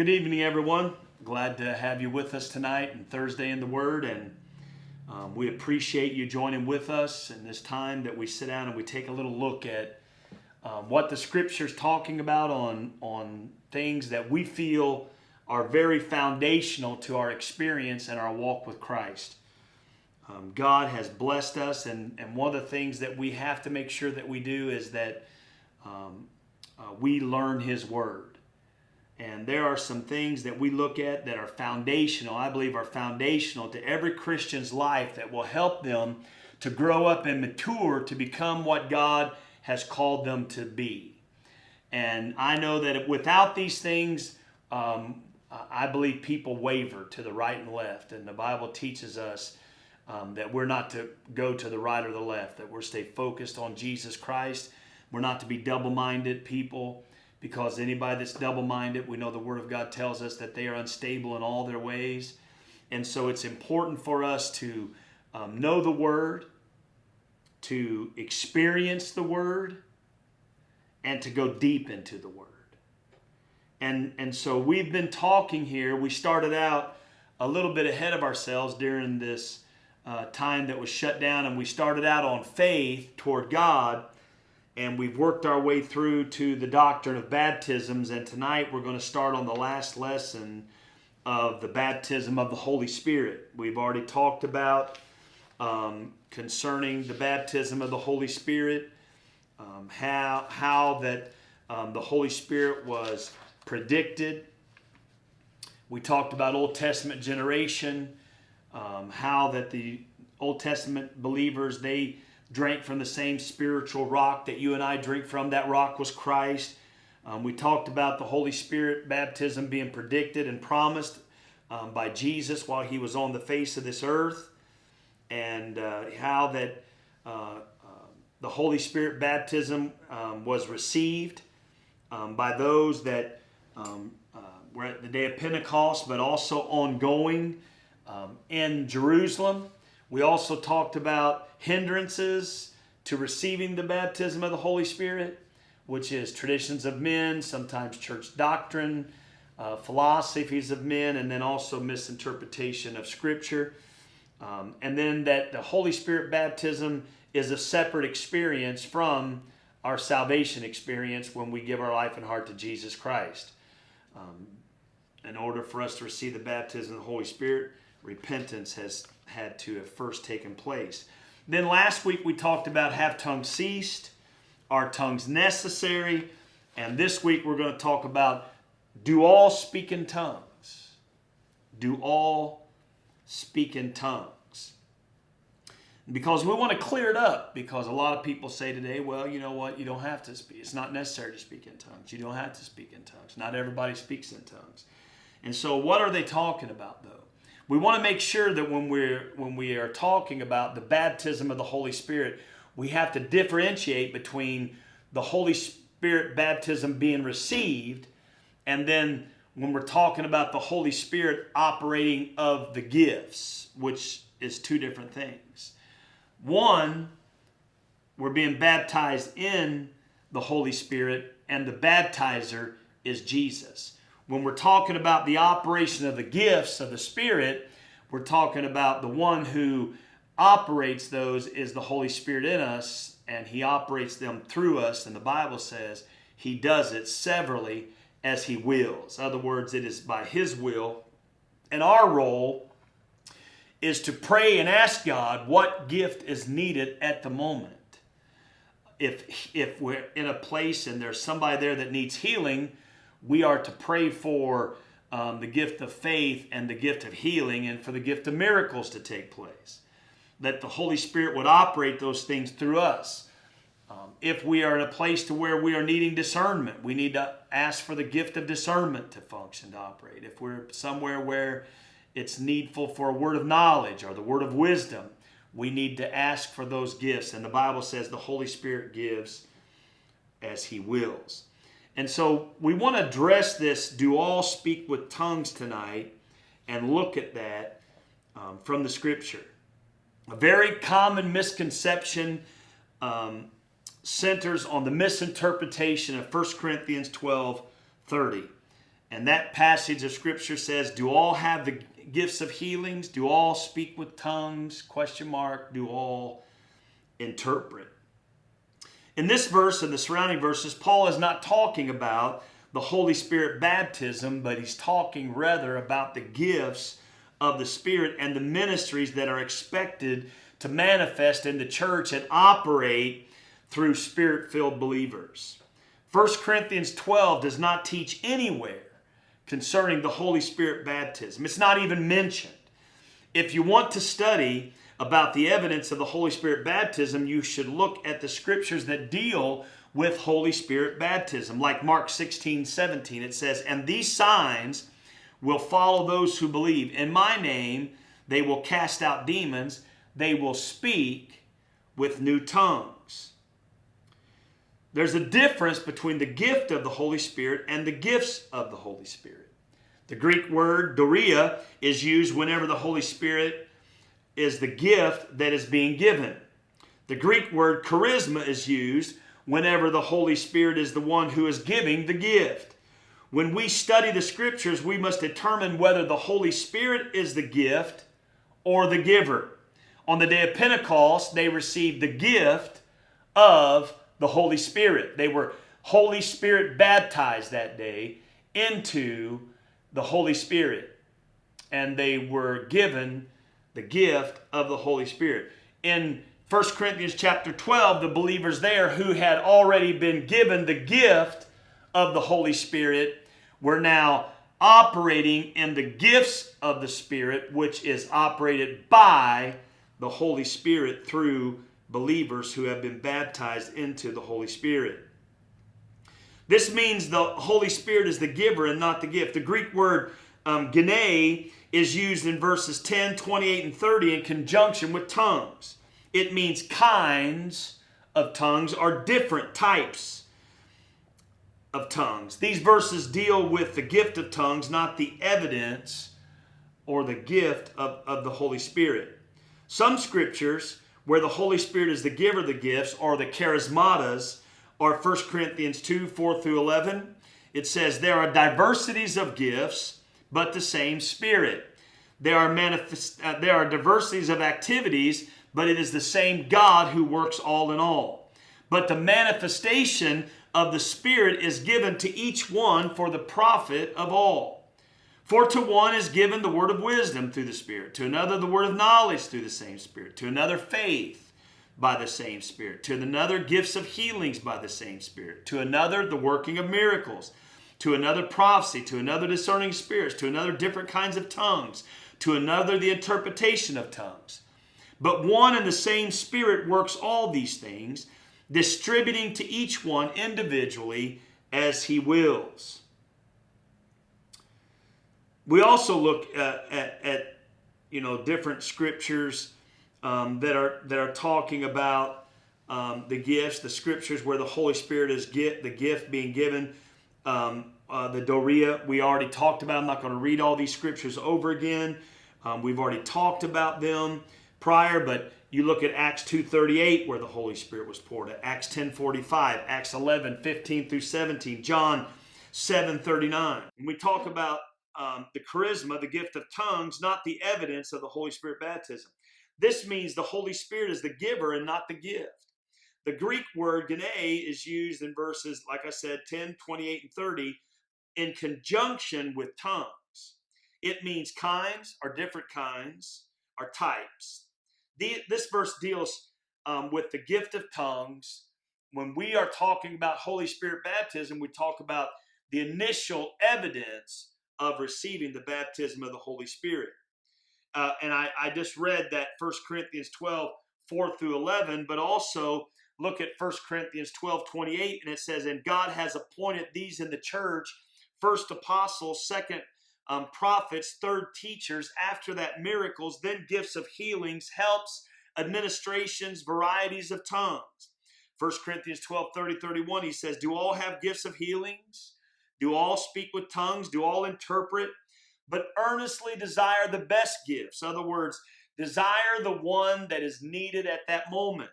Good evening, everyone. Glad to have you with us tonight and Thursday in the Word. And um, we appreciate you joining with us in this time that we sit down and we take a little look at um, what the Scripture's talking about on, on things that we feel are very foundational to our experience and our walk with Christ. Um, God has blessed us, and, and one of the things that we have to make sure that we do is that um, uh, we learn His Word. And there are some things that we look at that are foundational, I believe are foundational to every Christian's life that will help them to grow up and mature to become what God has called them to be. And I know that without these things, um, I believe people waver to the right and left. And the Bible teaches us um, that we're not to go to the right or the left, that we're stay focused on Jesus Christ. We're not to be double minded people because anybody that's double minded, we know the Word of God tells us that they are unstable in all their ways. And so it's important for us to um, know the Word, to experience the Word, and to go deep into the Word. And, and so we've been talking here. We started out a little bit ahead of ourselves during this uh, time that was shut down, and we started out on faith toward God and we've worked our way through to the doctrine of baptisms. And tonight we're going to start on the last lesson of the baptism of the Holy Spirit. We've already talked about um, concerning the baptism of the Holy Spirit, um, how, how that um, the Holy Spirit was predicted. We talked about Old Testament generation, um, how that the Old Testament believers, they drank from the same spiritual rock that you and I drink from. That rock was Christ. Um, we talked about the Holy Spirit baptism being predicted and promised um, by Jesus while he was on the face of this earth, and uh, how that uh, uh, the Holy Spirit baptism um, was received um, by those that um, uh, were at the day of Pentecost, but also ongoing um, in Jerusalem. We also talked about hindrances to receiving the baptism of the Holy Spirit, which is traditions of men, sometimes church doctrine, uh, philosophies of men, and then also misinterpretation of Scripture. Um, and then that the Holy Spirit baptism is a separate experience from our salvation experience when we give our life and heart to Jesus Christ. Um, in order for us to receive the baptism of the Holy Spirit, repentance has had to have first taken place. Then last week we talked about have tongues ceased, are tongues necessary, and this week we're going to talk about do all speak in tongues? Do all speak in tongues? Because we want to clear it up because a lot of people say today, well, you know what, you don't have to speak. It's not necessary to speak in tongues. You don't have to speak in tongues. Not everybody speaks in tongues. And so what are they talking about though? We want to make sure that when we're when we are talking about the baptism of the Holy Spirit, we have to differentiate between the Holy Spirit baptism being received and then when we're talking about the Holy Spirit operating of the gifts, which is two different things. One, we're being baptized in the Holy Spirit, and the baptizer is Jesus when we're talking about the operation of the gifts of the Spirit, we're talking about the one who operates those is the Holy Spirit in us, and He operates them through us. And the Bible says He does it severally as He wills. In other words, it is by His will. And our role is to pray and ask God what gift is needed at the moment. If, if we're in a place and there's somebody there that needs healing, we are to pray for um, the gift of faith and the gift of healing and for the gift of miracles to take place. That the Holy Spirit would operate those things through us. Um, if we are in a place to where we are needing discernment, we need to ask for the gift of discernment to function, to operate. If we're somewhere where it's needful for a word of knowledge or the word of wisdom, we need to ask for those gifts. And the Bible says the Holy Spirit gives as He wills. And so we want to address this do all speak with tongues tonight and look at that um, from the scripture. A very common misconception um, centers on the misinterpretation of 1 Corinthians 12 30. And that passage of scripture says, Do all have the gifts of healings? Do all speak with tongues? Question mark. Do all interpret? In this verse and the surrounding verses, Paul is not talking about the Holy Spirit baptism, but he's talking rather about the gifts of the Spirit and the ministries that are expected to manifest in the church and operate through spirit filled believers. 1 Corinthians 12 does not teach anywhere concerning the Holy Spirit baptism, it's not even mentioned. If you want to study about the evidence of the Holy Spirit baptism, you should look at the scriptures that deal with Holy Spirit baptism. Like Mark 16, 17, it says, And these signs will follow those who believe. In my name, they will cast out demons, they will speak with new tongues. There's a difference between the gift of the Holy Spirit and the gifts of the Holy Spirit. The Greek word dorea is used whenever the Holy Spirit is the gift that is being given. The Greek word charisma is used whenever the Holy Spirit is the one who is giving the gift. When we study the scriptures, we must determine whether the Holy Spirit is the gift or the giver. On the day of Pentecost, they received the gift of the Holy Spirit. They were Holy Spirit baptized that day into the Holy Spirit. And they were given the gift of the Holy Spirit. In 1 Corinthians chapter 12, the believers there who had already been given the gift of the Holy Spirit were now operating in the gifts of the Spirit, which is operated by the Holy Spirit through believers who have been baptized into the Holy Spirit. This means the Holy Spirit is the giver and not the gift. The Greek word um, is used in verses 10, 28, and 30 in conjunction with tongues. It means kinds of tongues are different types of tongues. These verses deal with the gift of tongues, not the evidence or the gift of, of the Holy Spirit. Some scriptures where the Holy Spirit is the giver of the gifts or the charismatas are 1 Corinthians 2 4 through 11. It says, There are diversities of gifts but the same Spirit. There are, manifest, uh, there are diversities of activities, but it is the same God who works all in all. But the manifestation of the Spirit is given to each one for the profit of all. For to one is given the word of wisdom through the Spirit, to another the word of knowledge through the same Spirit, to another faith by the same Spirit, to another gifts of healings by the same Spirit, to another the working of miracles to another prophecy, to another discerning spirits, to another different kinds of tongues, to another the interpretation of tongues. But one and the same Spirit works all these things, distributing to each one individually as he wills. We also look at, at, at you know different scriptures um, that are that are talking about um, the gifts, the scriptures where the Holy Spirit is get the gift being given um, uh, the Dorea, we already talked about. I'm not going to read all these scriptures over again. Um, we've already talked about them prior, but you look at Acts 2.38 where the Holy Spirit was poured at, Acts 10.45, Acts 11, 15 through 17, John 7.39. When we talk about um, the charisma, the gift of tongues, not the evidence of the Holy Spirit baptism. This means the Holy Spirit is the giver and not the gift. The Greek word gene is used in verses, like I said, 10, 28, and 30 in conjunction with tongues. It means kinds or different kinds or types. The, this verse deals um, with the gift of tongues. When we are talking about Holy Spirit baptism, we talk about the initial evidence of receiving the baptism of the Holy Spirit. Uh, and I, I just read that 1 Corinthians 12, 4 through 11, but also look at 1 Corinthians 12, 28, and it says, And God has appointed these in the church first apostles, second um, prophets, third teachers, after that miracles, then gifts of healings, helps, administrations, varieties of tongues. 1 Corinthians 12, 30, 31, he says, Do all have gifts of healings? Do all speak with tongues? Do all interpret? But earnestly desire the best gifts. In other words, desire the one that is needed at that moment.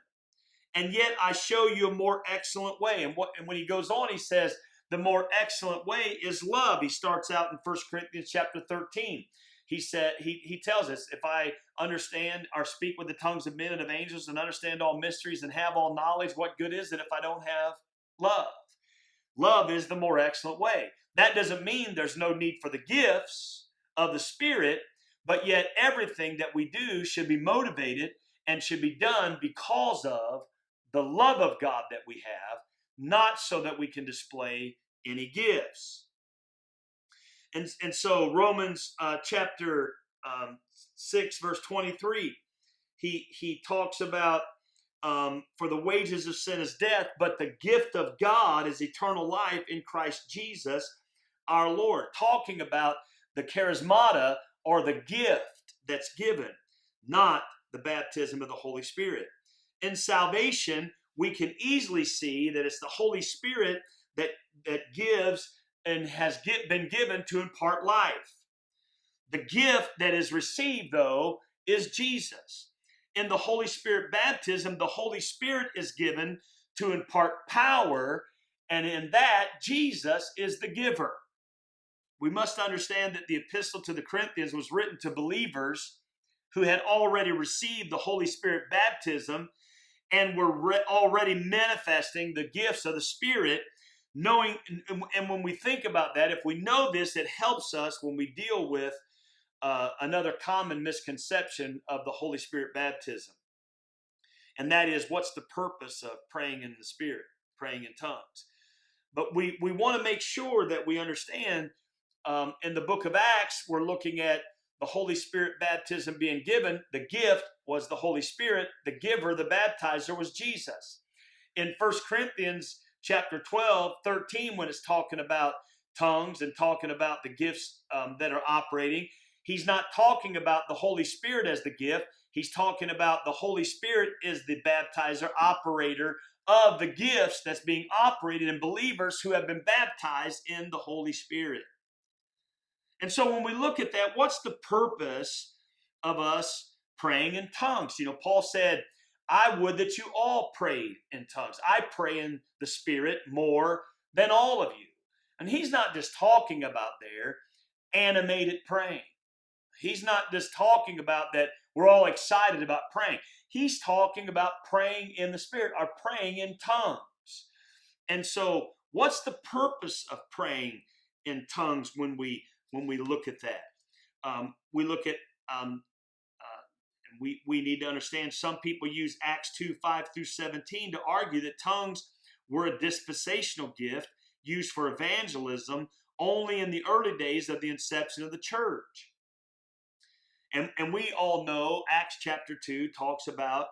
And yet I show you a more excellent way. And, what, and when he goes on, he says, the more excellent way is love. He starts out in 1 Corinthians chapter 13. He said he, he tells us if I understand or speak with the tongues of men and of angels and understand all mysteries and have all knowledge, what good is it if I don't have love? Love is the more excellent way. That doesn't mean there's no need for the gifts of the Spirit, but yet everything that we do should be motivated and should be done because of the love of God that we have, not so that we can display any gifts. And, and so Romans uh, chapter um, 6, verse 23, he, he talks about um, for the wages of sin is death, but the gift of God is eternal life in Christ Jesus our Lord. Talking about the charismata or the gift that's given, not the baptism of the Holy Spirit. In salvation, we can easily see that it's the Holy Spirit that, that gives and has get, been given to impart life. The gift that is received, though, is Jesus. In the Holy Spirit baptism, the Holy Spirit is given to impart power, and in that, Jesus is the giver. We must understand that the epistle to the Corinthians was written to believers who had already received the Holy Spirit baptism and were re- already manifesting the gifts of the Spirit. Knowing, and when we think about that, if we know this, it helps us when we deal with uh, another common misconception of the Holy Spirit baptism. And that is what's the purpose of praying in the Spirit, praying in tongues? But we, we want to make sure that we understand um, in the book of Acts, we're looking at the Holy Spirit baptism being given. The gift was the Holy Spirit. The giver, the baptizer, was Jesus. In First Corinthians chapter 12, 13, when it's talking about tongues and talking about the gifts um, that are operating, he's not talking about the Holy Spirit as the gift. He's talking about the Holy Spirit is the baptizer, operator of the gifts that's being operated in believers who have been baptized in the Holy Spirit. And so when we look at that, what's the purpose of us praying in tongues? You know, Paul said, I would that you all prayed in tongues. I pray in the Spirit more than all of you. And he's not just talking about there animated praying. He's not just talking about that we're all excited about praying. He's talking about praying in the Spirit or praying in tongues. And so, what's the purpose of praying in tongues when we when we look at that. Um, we look at, um, uh, we, we need to understand some people use Acts 2 5 through 17 to argue that tongues were a dispensational gift used for evangelism only in the early days of the inception of the church. And, and we all know Acts chapter 2 talks about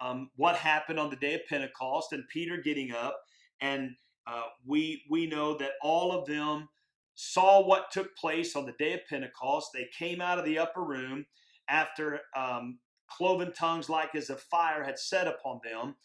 um, what happened on the day of Pentecost and Peter getting up. And uh, we, we know that all of them saw what took place on the day of Pentecost. They came out of the upper room after um, cloven tongues like as a fire had set upon them,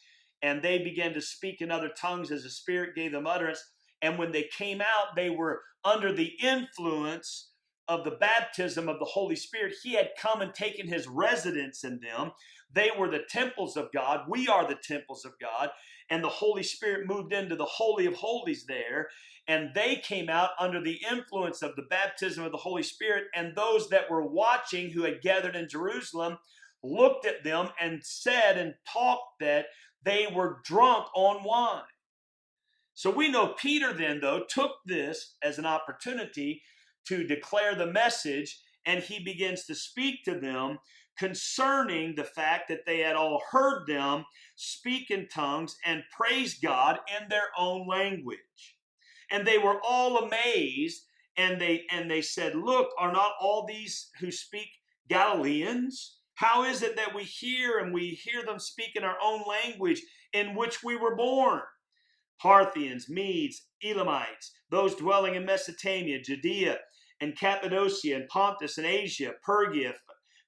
and they began to speak in other tongues as the Spirit gave them utterance. And when they came out, they were under the influence of the baptism of the Holy Spirit. He had come and taken his residence in them. They were the temples of God. We are the temples of God. And the Holy Spirit moved into the Holy of Holies there and they came out under the influence of the baptism of the Holy Spirit. And those that were watching, who had gathered in Jerusalem, looked at them and said and talked that they were drunk on wine. So we know Peter then, though, took this as an opportunity to declare the message, and he begins to speak to them concerning the fact that they had all heard them speak in tongues and praise God in their own language and they were all amazed and they and they said look are not all these who speak galileans? How is it that we hear and we hear them speak in our own language in which we were born? Parthians medes elamites those dwelling in mesopotamia judea and cappadocia and pontus and asia Phrygia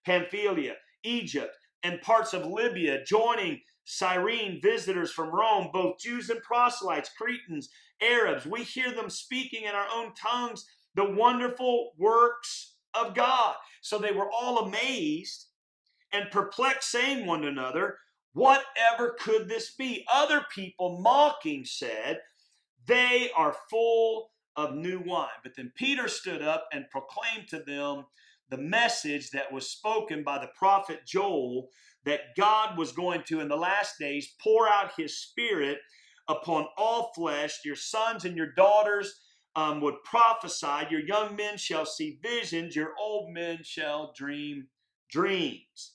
pamphylia egypt and parts of libya joining Cyrene visitors from Rome, both Jews and proselytes, Cretans, Arabs. We hear them speaking in our own tongues the wonderful works of God. So they were all amazed and perplexed, saying one to another, Whatever could this be? Other people mocking said, They are full of new wine. But then Peter stood up and proclaimed to them the message that was spoken by the prophet Joel that God was going to, in the last days, pour out his spirit upon all flesh. Your sons and your daughters um, would prophesy. Your young men shall see visions. Your old men shall dream dreams.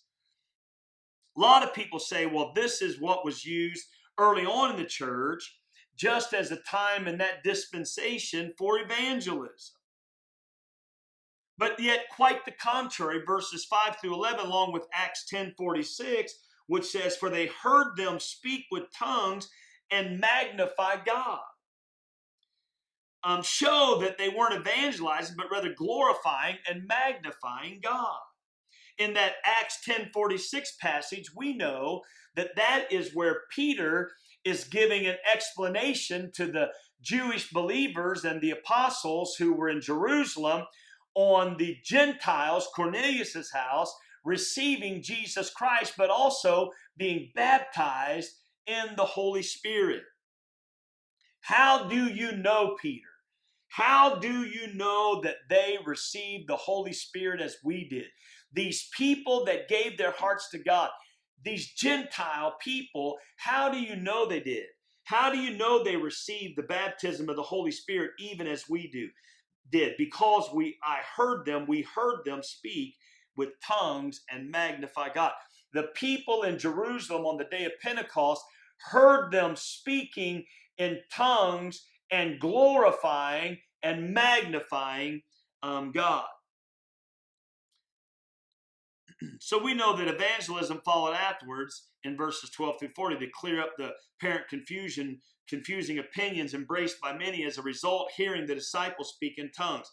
A lot of people say, well, this is what was used early on in the church, just as a time in that dispensation for evangelism. But yet, quite the contrary, verses 5 through 11, along with Acts 10 46, which says, For they heard them speak with tongues and magnify God. Um, show that they weren't evangelizing, but rather glorifying and magnifying God. In that Acts 10:46 passage, we know that that is where Peter is giving an explanation to the Jewish believers and the apostles who were in Jerusalem on the Gentiles, Cornelius's house, receiving Jesus Christ, but also being baptized in the Holy Spirit. How do you know, Peter? How do you know that they received the Holy Spirit as we did? These people that gave their hearts to God, these Gentile people, how do you know they did? How do you know they received the baptism of the Holy Spirit even as we do? Did because we I heard them, we heard them speak with tongues and magnify God. The people in Jerusalem on the day of Pentecost heard them speaking in tongues and glorifying and magnifying um, God. so we know that evangelism followed afterwards in verses 12 through 40 to clear up the apparent confusion, confusing opinions embraced by many as a result, hearing the disciples speak in tongues.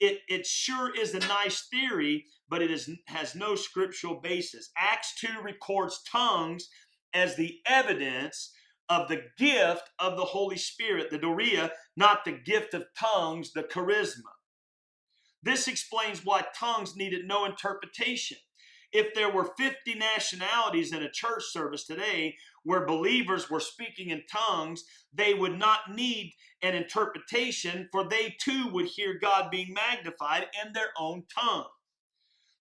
It, it sure is a nice theory, but it is, has no scriptural basis. Acts 2 records tongues as the evidence of the gift of the Holy Spirit, the Dorea, not the gift of tongues, the charisma. This explains why tongues needed no interpretation. If there were 50 nationalities in a church service today where believers were speaking in tongues, they would not need an interpretation, for they too would hear God being magnified in their own tongue.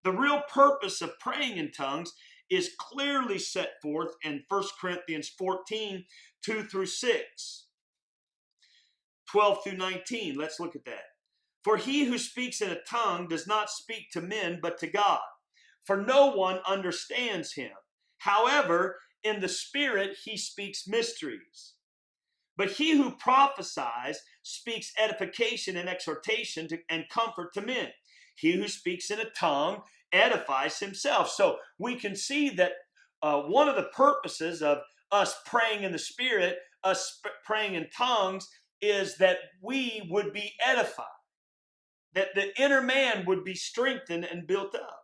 The real purpose of praying in tongues is clearly set forth in 1 Corinthians 14 2 through 6. 12 through 19. Let's look at that. For he who speaks in a tongue does not speak to men, but to God. For no one understands him. However, in the Spirit he speaks mysteries. But he who prophesies speaks edification and exhortation to, and comfort to men. He who speaks in a tongue edifies himself. So we can see that uh, one of the purposes of us praying in the Spirit, us praying in tongues, is that we would be edified, that the inner man would be strengthened and built up.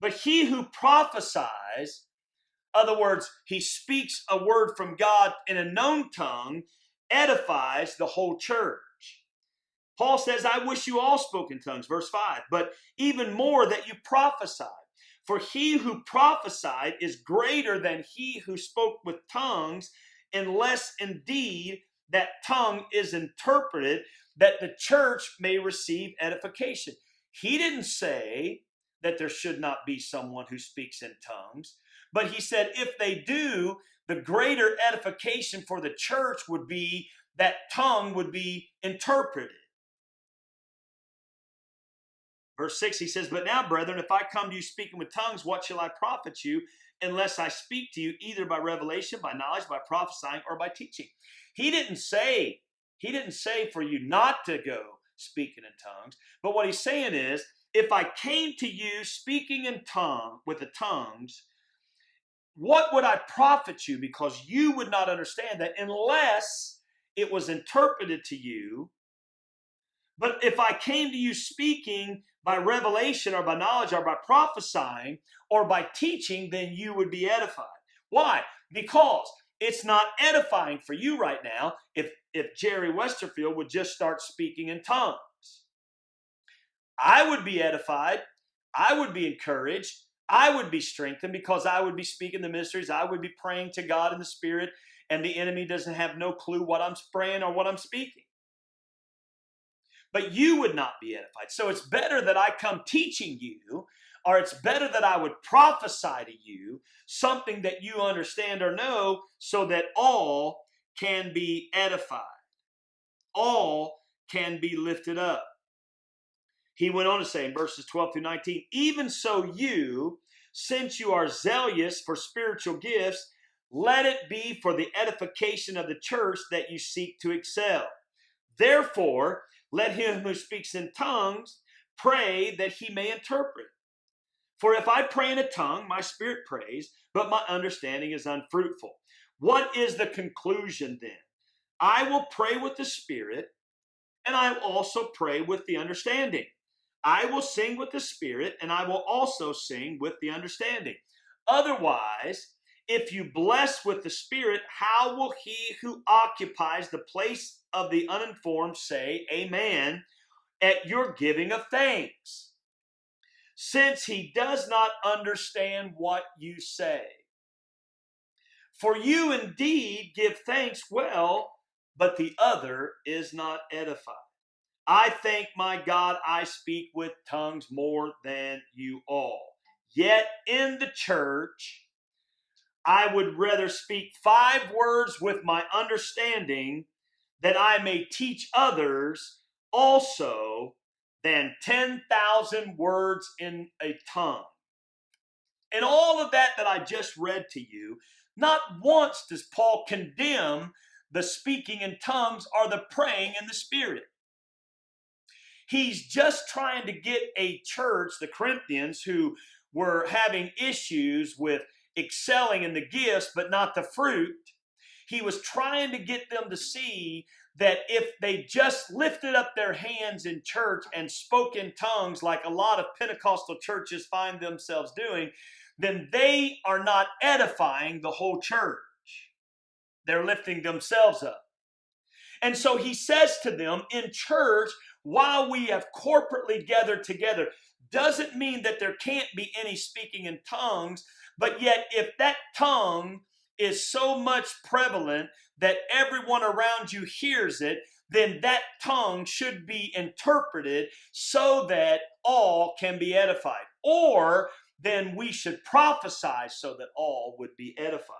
But he who prophesies, other words, he speaks a word from God in a known tongue, edifies the whole church. Paul says, I wish you all spoke in tongues, verse 5, but even more that you prophesied. For he who prophesied is greater than he who spoke with tongues, unless indeed that tongue is interpreted, that the church may receive edification. He didn't say that there should not be someone who speaks in tongues, but he said if they do, the greater edification for the church would be that tongue would be interpreted. Verse 6, he says, But now, brethren, if I come to you speaking with tongues, what shall I profit you unless I speak to you either by revelation, by knowledge, by prophesying, or by teaching? He didn't say, he didn't say for you not to go speaking in tongues, but what he's saying is, if I came to you speaking in tongue with the tongues, what would I profit you? Because you would not understand that unless it was interpreted to you. But if I came to you speaking by revelation or by knowledge or by prophesying or by teaching, then you would be edified. Why? Because it's not edifying for you right now if, if Jerry Westerfield would just start speaking in tongues. I would be edified. I would be encouraged. I would be strengthened because I would be speaking the mysteries. I would be praying to God in the Spirit and the enemy doesn't have no clue what I'm praying or what I'm speaking. But you would not be edified. So it's better that I come teaching you, or it's better that I would prophesy to you something that you understand or know so that all can be edified. All can be lifted up. He went on to say in verses 12 through 19, even so you, since you are zealous for spiritual gifts, let it be for the edification of the church that you seek to excel. Therefore, let him who speaks in tongues pray that he may interpret. For if I pray in a tongue, my spirit prays, but my understanding is unfruitful. What is the conclusion then? I will pray with the spirit, and I will also pray with the understanding. I will sing with the spirit, and I will also sing with the understanding. Otherwise, if you bless with the Spirit, how will he who occupies the place of the uninformed say, Amen, at your giving of thanks? Since he does not understand what you say. For you indeed give thanks well, but the other is not edified. I thank my God I speak with tongues more than you all. Yet in the church, I would rather speak five words with my understanding that I may teach others also than 10,000 words in a tongue. And all of that that I just read to you, not once does Paul condemn the speaking in tongues or the praying in the Spirit. He's just trying to get a church, the Corinthians, who were having issues with excelling in the gifts, but not the fruit. He was trying to get them to see that if they just lifted up their hands in church and spoke in tongues, like a lot of Pentecostal churches find themselves doing, then they are not edifying the whole church. They're lifting themselves up. And so he says to them in church, while we have corporately gathered together, doesn't mean that there can't be any speaking in tongues, but yet, if that tongue is so much prevalent that everyone around you hears it, then that tongue should be interpreted so that all can be edified. Or then we should prophesy so that all would be edified.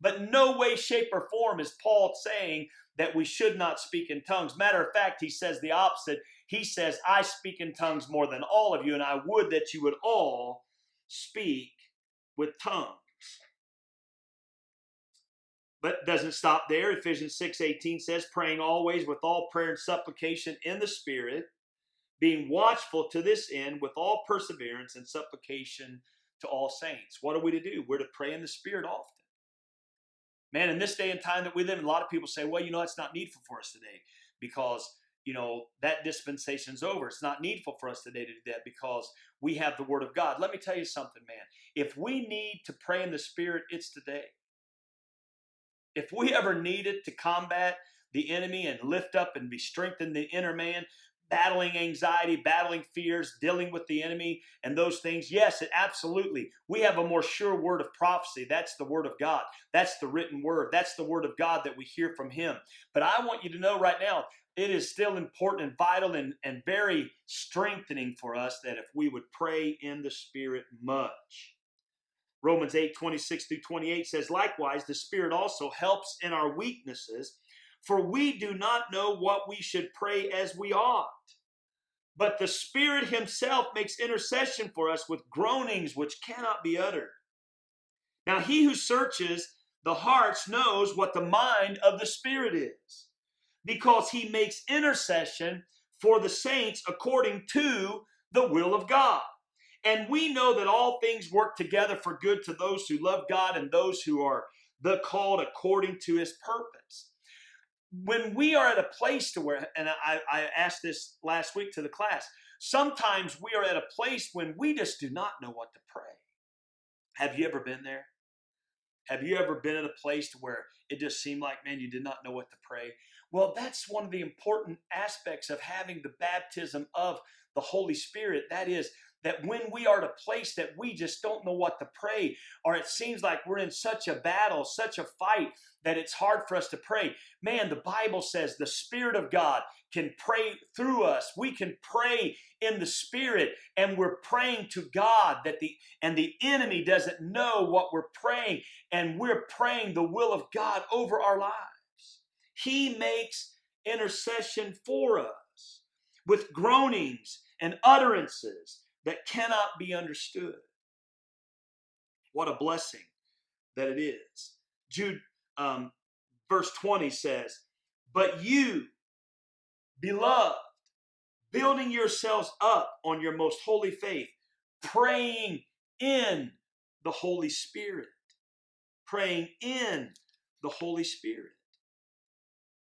But no way, shape, or form is Paul saying that we should not speak in tongues. Matter of fact, he says the opposite. He says, I speak in tongues more than all of you, and I would that you would all speak with tongues. But doesn't stop there. Ephesians 6 18 says, praying always with all prayer and supplication in the Spirit, being watchful to this end with all perseverance and supplication to all saints. What are we to do? We're to pray in the Spirit often. Man, in this day and time that we live in, a lot of people say, well, you know, it's not needful for us today because you know, that dispensation's over. It's not needful for us today to do that because we have the Word of God. Let me tell you something, man. If we need to pray in the Spirit, it's today. If we ever needed to combat the enemy and lift up and be strengthened the inner man, battling anxiety, battling fears, dealing with the enemy, and those things. Yes, it absolutely. We have a more sure word of prophecy. That's the word of God. That's the written word. That's the word of God that we hear from Him. But I want you to know right now, it is still important and vital and, and very strengthening for us that if we would pray in the Spirit much. Romans 8, 26 through 28 says, Likewise, the Spirit also helps in our weaknesses for we do not know what we should pray as we ought. But the Spirit Himself makes intercession for us with groanings which cannot be uttered. Now, He who searches the hearts knows what the mind of the Spirit is, because He makes intercession for the saints according to the will of God. And we know that all things work together for good to those who love God and those who are the called according to his purpose when we are at a place to where, and I, I asked this last week to the class, sometimes we are at a place when we just do not know what to pray. Have you ever been there? Have you ever been at a place to where it just seemed like, man, you did not know what to pray? Well, that's one of the important aspects of having the baptism of the Holy Spirit. That is, that when we are at a place that we just don't know what to pray, or it seems like we're in such a battle, such a fight, that it's hard for us to pray. Man, the Bible says the Spirit of God can pray through us. We can pray in the Spirit, and we're praying to God that the and the enemy doesn't know what we're praying, and we're praying the will of God over our lives. He makes intercession for us with groanings and utterances that cannot be understood. What a blessing that it is. Jude, um, verse 20 says, But you, beloved, building yourselves up on your most holy faith, praying in the Holy Spirit. Praying in the Holy Spirit.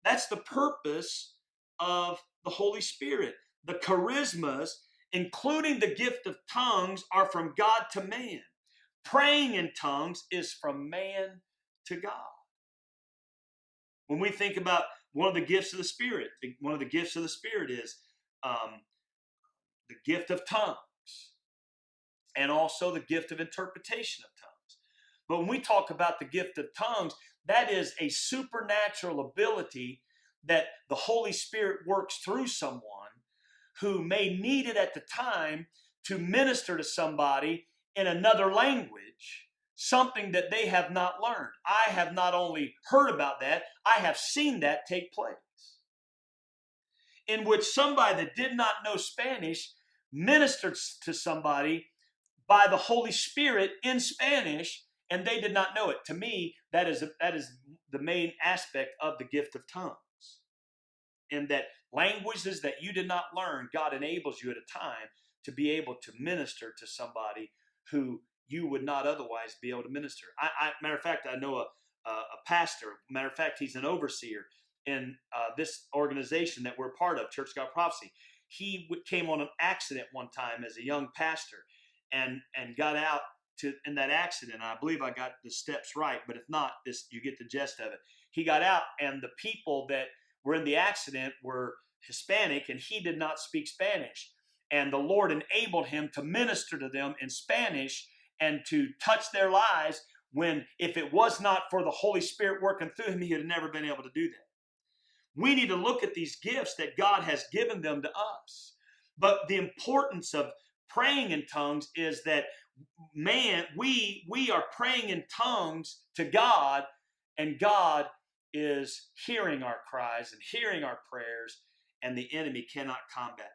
That's the purpose of the Holy Spirit. The charismas including the gift of tongues, are from God to man. Praying in tongues is from man to God. When we think about one of the gifts of the Spirit, one of the gifts of the Spirit is um, the gift of tongues and also the gift of interpretation of tongues. But when we talk about the gift of tongues, that is a supernatural ability that the Holy Spirit works through someone who may need it at the time to minister to somebody in another language, something that they have not learned. I have not only heard about that, I have seen that take place. In which somebody that did not know Spanish ministered to somebody by the Holy Spirit in Spanish and they did not know it. To me, that is, that is the main aspect of the gift of tongues. And that languages that you did not learn, God enables you at a time to be able to minister to somebody who you would not otherwise be able to minister. I, I matter of fact, I know a, a, a, pastor. Matter of fact, he's an overseer in uh, this organization that we're part of, Church God Prophecy. He came on an accident one time as a young pastor, and and got out to in that accident. I believe I got the steps right, but if not, this you get the gist of it. He got out, and the people that were in the accident were Hispanic and he did not speak Spanish. And the Lord enabled him to minister to them in Spanish and to touch their lives when, if it was not for the Holy Spirit working through him, he had never been able to do that. We need to look at these gifts that God has given them to us. But the importance of praying in tongues is that man, we we are praying in tongues to God, and God is hearing our cries and hearing our prayers, and the enemy cannot combat that.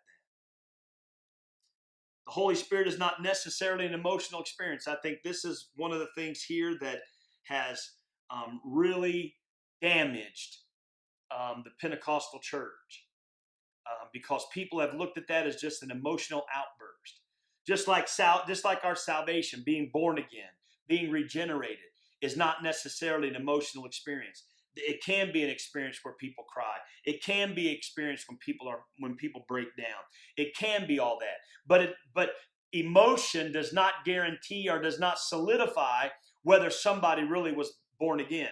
The Holy Spirit is not necessarily an emotional experience. I think this is one of the things here that has um, really damaged um, the Pentecostal church um, because people have looked at that as just an emotional outburst. Just like sal- just like our salvation, being born again, being regenerated, is not necessarily an emotional experience it can be an experience where people cry. It can be experience when people are when people break down. It can be all that. But it but emotion does not guarantee or does not solidify whether somebody really was born again.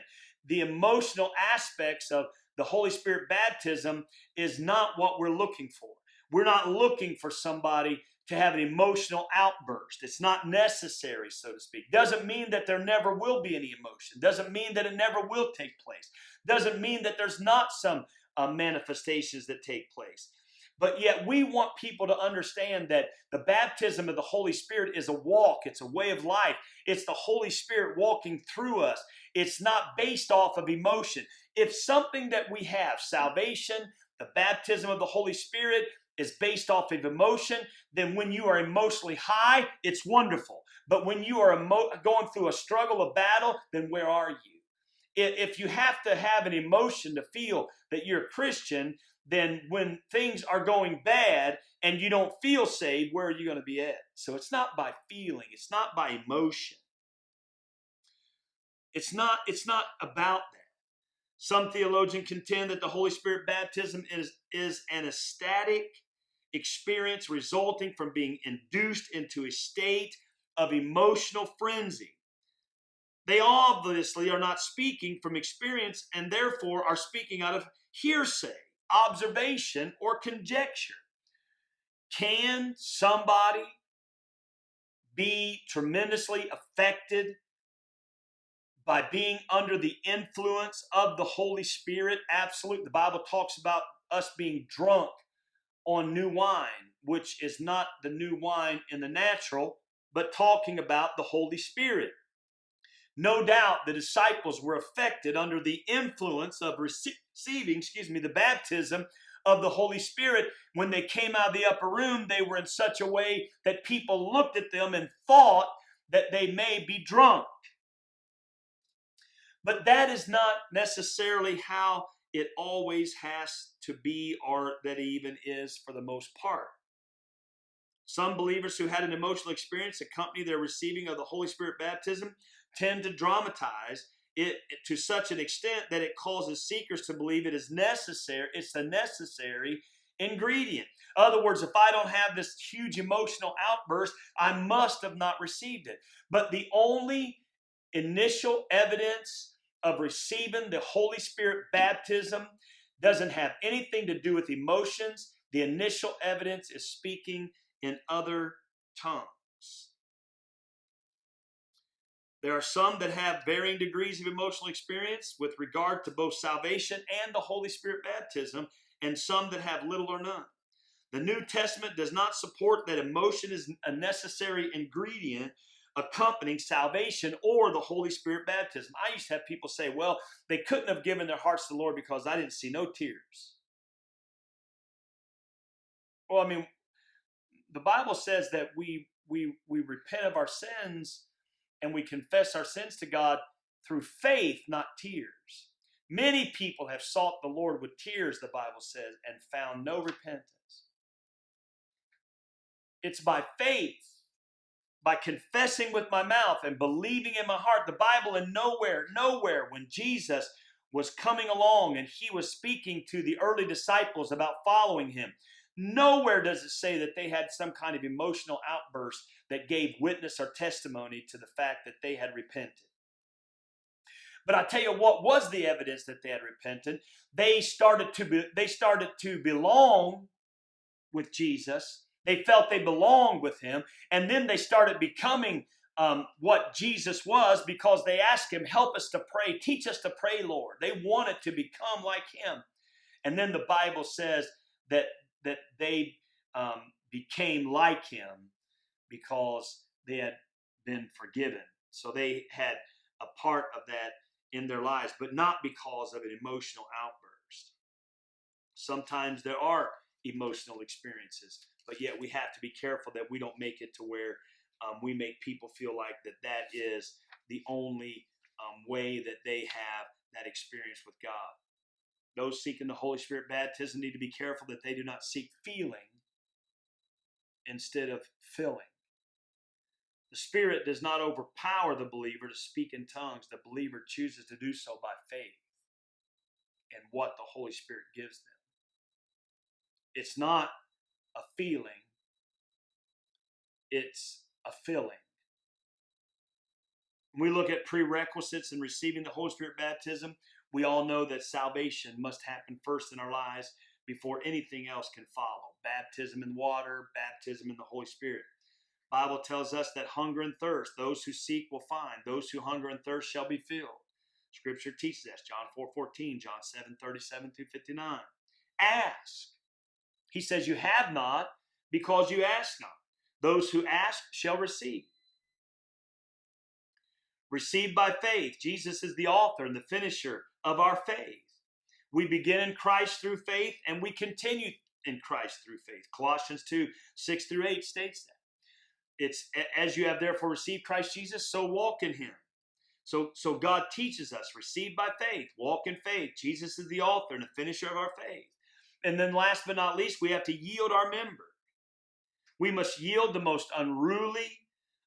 The emotional aspects of the holy spirit baptism is not what we're looking for. We're not looking for somebody to have an emotional outburst. It's not necessary, so to speak. Doesn't mean that there never will be any emotion. Doesn't mean that it never will take place. Doesn't mean that there's not some uh, manifestations that take place. But yet, we want people to understand that the baptism of the Holy Spirit is a walk, it's a way of life. It's the Holy Spirit walking through us. It's not based off of emotion. If something that we have, salvation, the baptism of the Holy Spirit, is based off of emotion, then when you are emotionally high, it's wonderful. But when you are going through a struggle, a battle, then where are you? If you have to have an emotion to feel that you're a Christian, then when things are going bad and you don't feel saved, where are you going to be at? So it's not by feeling, it's not by emotion. It's not, it's not about that. Some theologians contend that the Holy Spirit baptism is, is an ecstatic experience resulting from being induced into a state of emotional frenzy. They obviously are not speaking from experience and therefore are speaking out of hearsay, observation, or conjecture. Can somebody be tremendously affected by being under the influence of the Holy Spirit? Absolutely. The Bible talks about us being drunk on new wine, which is not the new wine in the natural, but talking about the Holy Spirit. No doubt the disciples were affected under the influence of receiving, excuse me, the baptism of the Holy Spirit. When they came out of the upper room, they were in such a way that people looked at them and thought that they may be drunk. But that is not necessarily how it always has to be, or that even is for the most part. Some believers who had an emotional experience accompany their receiving of the Holy Spirit baptism tend to dramatize it to such an extent that it causes seekers to believe it is necessary, it's the necessary ingredient. In other words, if I don't have this huge emotional outburst, I must have not received it. But the only initial evidence of receiving the Holy Spirit baptism doesn't have anything to do with emotions. The initial evidence is speaking in other tongues. There are some that have varying degrees of emotional experience with regard to both salvation and the Holy Spirit baptism, and some that have little or none. The New Testament does not support that emotion is a necessary ingredient accompanying salvation or the Holy Spirit baptism. I used to have people say, well, they couldn't have given their hearts to the Lord because I didn't see no tears. Well, I mean, the Bible says that we we we repent of our sins and we confess our sins to God through faith, not tears. Many people have sought the Lord with tears, the Bible says, and found no repentance. It's by faith, by confessing with my mouth and believing in my heart. The Bible, in nowhere, nowhere, when Jesus was coming along and he was speaking to the early disciples about following him, Nowhere does it say that they had some kind of emotional outburst that gave witness or testimony to the fact that they had repented. But I tell you what was the evidence that they had repented. They started to be, they started to belong with Jesus. They felt they belonged with him, and then they started becoming um, what Jesus was because they asked him, "Help us to pray, teach us to pray, Lord." They wanted to become like him, and then the Bible says that that they um, became like him because they had been forgiven. So they had a part of that in their lives, but not because of an emotional outburst. Sometimes there are emotional experiences, but yet we have to be careful that we don't make it to where um, we make people feel like that that is the only um, way that they have that experience with God. Those seeking the Holy Spirit baptism need to be careful that they do not seek feeling instead of filling. The Spirit does not overpower the believer to speak in tongues. The believer chooses to do so by faith and what the Holy Spirit gives them. It's not a feeling, it's a filling. When we look at prerequisites in receiving the Holy Spirit baptism, we all know that salvation must happen first in our lives before anything else can follow. Baptism in water, baptism in the Holy Spirit. Bible tells us that hunger and thirst, those who seek will find. Those who hunger and thirst shall be filled. Scripture teaches us, John 4 14, John 7 37 through 59. Ask. He says, You have not because you ask not. Those who ask shall receive received by faith. Jesus is the author and the finisher of our faith. We begin in Christ through faith and we continue in Christ through faith. Colossians 2 6 through 8 states that. It's as you have therefore received Christ Jesus, so walk in him. So, so God teaches us, receive by faith, walk in faith. Jesus is the author and the finisher of our faith. And then last but not least, we have to yield our member. We must yield the most unruly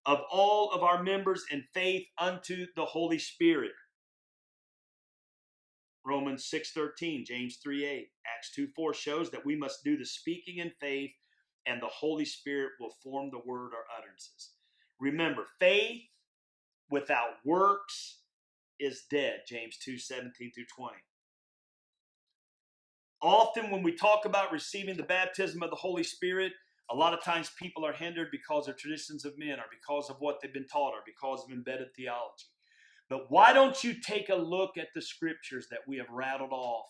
of all of our members in faith unto the Holy Spirit. Romans 6:13, James 3:8, Acts 2:4 shows that we must do the speaking in faith and the Holy Spirit will form the word or utterances. Remember, faith without works is dead, James 2:17 through 20. Often when we talk about receiving the baptism of the Holy Spirit, A lot of times people are hindered because of traditions of men or because of what they've been taught or because of embedded theology. But why don't you take a look at the scriptures that we have rattled off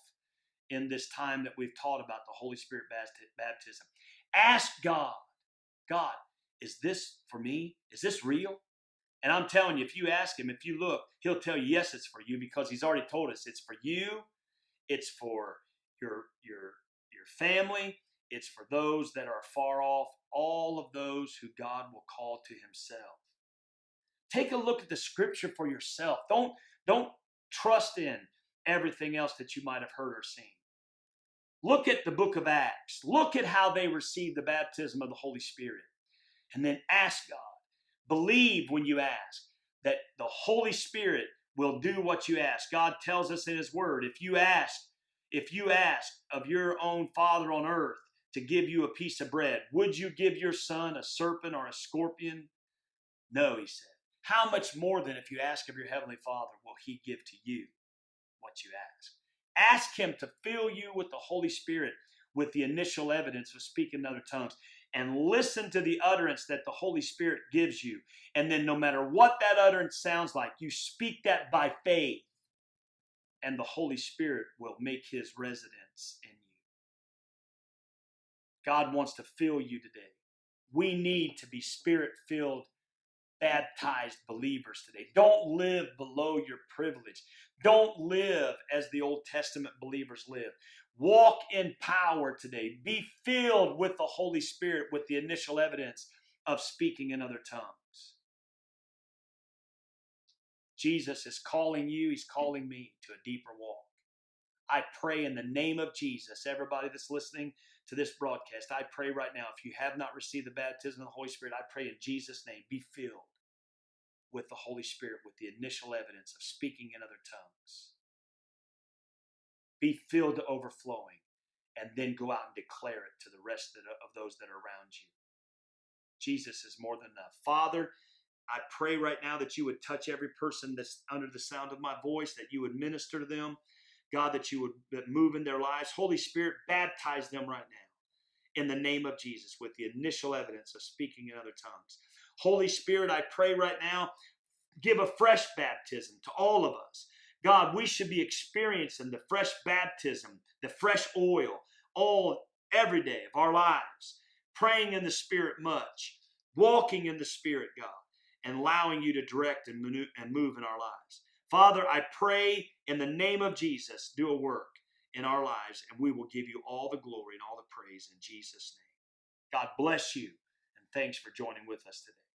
in this time that we've taught about the Holy Spirit baptism? Ask God, God, is this for me? Is this real? And I'm telling you, if you ask him, if you look, he'll tell you, yes, it's for you because he's already told us it's for you, it's for your your your family, it's for those that are far off, all of those who God will call to himself. Take a look at the scripture for yourself. Don't don't trust in everything else that you might have heard or seen. Look at the book of Acts. Look at how they received the baptism of the Holy Spirit. And then ask God. Believe when you ask that the Holy Spirit will do what you ask. God tells us in His Word if you ask, if you ask of your own Father on earth to give you a piece of bread, would you give your son a serpent or a scorpion? No, He said. How much more than if you ask of your Heavenly Father will He give to you what you ask? Ask Him to fill you with the Holy Spirit with the initial evidence of speaking in other tongues and listen to the utterance that the Holy Spirit gives you. And then, no matter what that utterance sounds like, you speak that by faith, and the Holy Spirit will make his residence in you. God wants to fill you today. We need to be spirit filled, baptized believers today. Don't live below your privilege. Don't live as the Old Testament believers live. Walk in power today. Be filled with the Holy Spirit with the initial evidence of speaking in other tongues. Jesus is calling you, He's calling me to a deeper walk. I pray in the name of Jesus, everybody that's listening to this broadcast, I pray right now, if you have not received the baptism of the Holy Spirit, I pray in Jesus' name, be filled with the Holy Spirit with the initial evidence of speaking in other tongues be filled to overflowing, and then go out and declare it to the rest of, those that are around you. Jesus is more than enough. Father, I pray right now that you would touch every person that's under the sound of my voice, that you would minister to them. God, that you would move in their lives. Holy Spirit, baptize them right now in the name of Jesus with the initial evidence of speaking in other tongues. Holy Spirit, I pray right now, give a fresh baptism to all of us. God, we should be experiencing the fresh baptism, the fresh oil, all every day of our lives, praying in the Spirit much, walking in the Spirit, God, and allowing you to direct and move in our lives. Father, I pray in the name of Jesus, do a work in our lives, and we will give you all the glory and all the praise in Jesus' name. God bless you, and thanks for joining with us today.